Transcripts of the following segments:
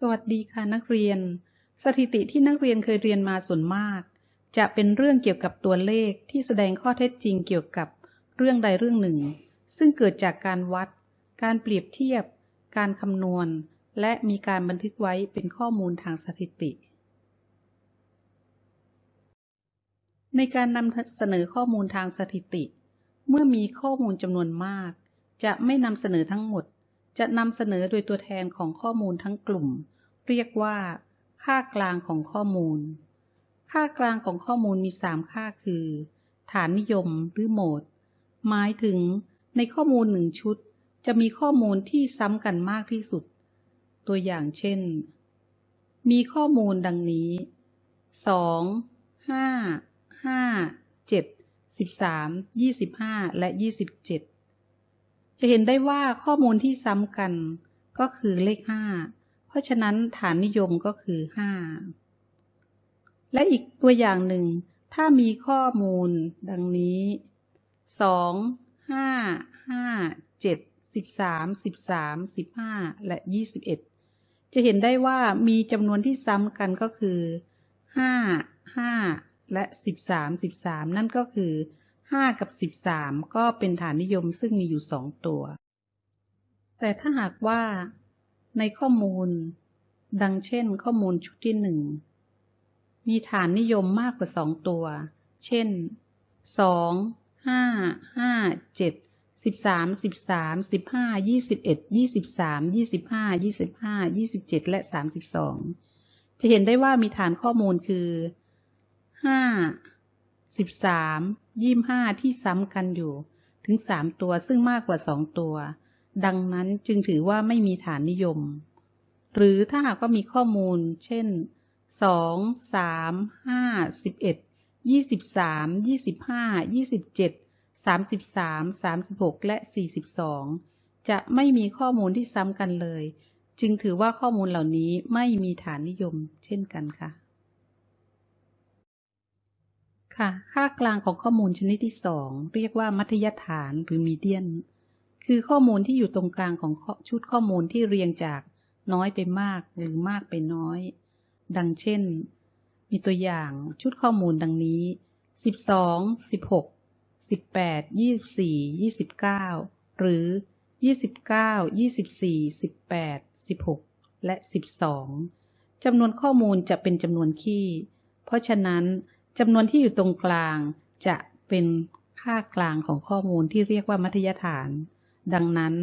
สวัสดีค่ะนักเรียน สถิติที่นักเรียนเคยเรียนมาส่วนมาก จะเป็นเรื่องเกี่ยวกับตัวเลขที่แสดงข้อเท็จจริงเกี่ยวกับเรื่องใดเรื่องหนึ่ง ซึ่งเกิดจากการวัด การเปรียบเทียบ การคำนวณ และมีการบันทึกไว้เป็นข้อมูลทางสถิติ ในการนำเสนอข้อมูลทางสถิติ เมื่อมีข้อมูลจำนวนมาก จะไม่นำเสนอทั้งหมด จะนำเสนอโดยตัวแทนของข้อมูลทั้งกลุ่ม เรียกว่า ค่ากลางของข้อมูล ค่ากลางของข้อมูลมี 3 ค่าคือ ฐานนิยมหรือโหมด หมายถึงในข้อมูลหนึ่งชุด จะมีข้อมูลที่ซ้ำกันมากที่สุด ตัวอย่างเช่น มีข้อมูลดังนี้ 2 5 5 7 13 25 และ 27 จะเห็นได้ว่าข้อมูลที่ซ้ำกันก็คือเลข5เพราะฉะนั้นฐานนิยมก็คือ5และอีกตัวอย่างหนึ่ง ถ้ามีข้อมูลดังนี้2 5 5 7 13 13 15และ21จะเห็นได้ว่ามีจำนวนที่ซ้ำกันก็คือ5 5และ13 13นั่นก็คือ ห้ากับสิบสามก็เป็นฐานนิยมซึ่งมีอยู่สองตัว แต่ถ้าหากว่าในข้อมูล ดังเช่นข้อมูลชุดที่หนึ่งมีฐานนิยมมากกว่าสองตัว เช่นสองห้าห้าเจ็ดสิบสามสิบสามสิบห้ายี่สิบเอ็ดยี่สิบสามยี่สิบห้ายี่สิบห้ายี่สิบเจ็ดและสามสิบสองจะเห็นได้ว่ามีฐานข้อมูลคือห้าสิบสาม 5 13 25ที่ซ้ำกันอยู่ ถึง3ตัวซึ่งมากกว่า2ตัว ดังนั้นจึงถือว่าไม่มีฐานนิยม หรือถ้าหากว่ามีข้อมูล เช่น2 3 5 11 23 25 27 33 36และ42จะไม่มีข้อมูลที่ซ้ำกันเลย จึงถือว่าข้อมูลเหล่านี้ไม่มีฐานนิยม เช่นกันค่ะ ค่ะ ค่ากลางของข้อมูลชนิดที่2เรียกว่ามัธยฐานหรือมีเดียน คือข้อมูลที่อยู่ตรงกลางของชุดข้อมูลที่เรียงจากน้อยไปมากหรือมากไปน้อย ดังเช่น มีตัวอย่างชุดข้อมูลดังนี้ 12 16สิบแปดยี่สี่ยี่สิบเก้าหรือยี่สิบเก้ายี่สิบสี่สิบแปดสิบหกและสิบสองจำนวนข้อมูลจะเป็นจำนวนคี่ เพราะฉะนั้น จำนวนที่อยู่ตรงกลางจะเป็นค่ากลางของข้อมูลที่เรียกว่ามัธยฐาน ดังนั้น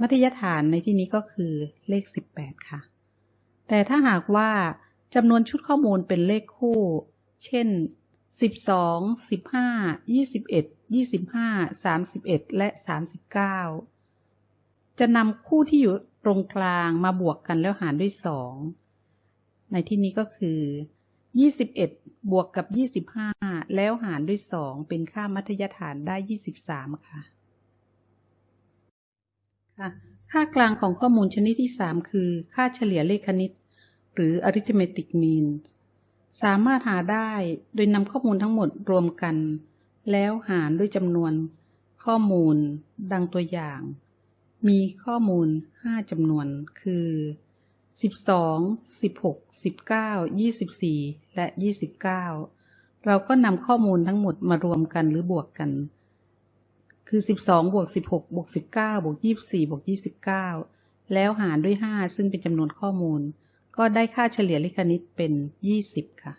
มัธยฐานในที่นี้ก็คือเลข 18 ค่ะ แต่ถ้าหากว่าจำนวนชุดข้อมูลเป็นเลขคู่ เช่นสิบสองสิบห้ายี่สิบเอ็ดยี่สิบห้าสามสิบเอ็ดและสามสิบเก้าจะนำคู่ที่อยู่ตรงกลางมาบวกกันแล้วหารด้วยสองในที่นี้ก็คือ ยี่สิบเอ็ดบวกกับยี่สิบห้าแล้วหารด้วยสองเป็นค่ามัธยฐานได้ยี่สิบสามค่ะค่ะ ค่ากลางของข้อมูลชนิดที่สามคือ ค่าเฉลี่ยเลขคณิต หรือ arithmetic mean สามารถหาได้โดยนำข้อมูลทั้งหมดรวมกัน แล้วหารด้วยจำนวน ข้อมูล ดังตัวอย่าง มีข้อมูล 5จำนวน คือ 12 16 19 24และ29เราก็นำข้อมูลทั้งหมดมารวมกันหรือบวกกัน คือ12บวก16บวก19บวก24บวก29แล้วหารด้วย5ซึ่งเป็นจำนวนข้อมูล ก็ได้ค่าเฉลี่ยเลขคณิตเป็น20ค่ะ